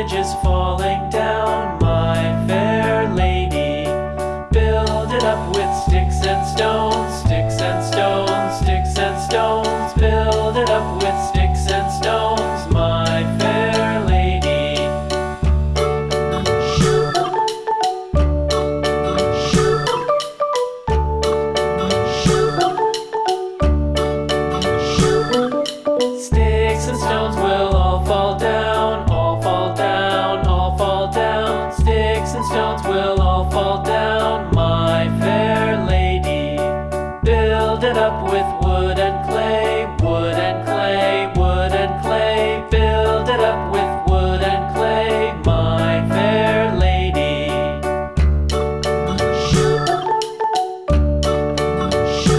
bridge is falling down, my fair lady. Build it up with sticks and stones, sticks and stones, sticks and stones. Build it up with sticks and stones, my fair lady. Shoot. Shoot. Shoot. Sticks and stones all fall down, my fair lady. Build it up with wood and clay.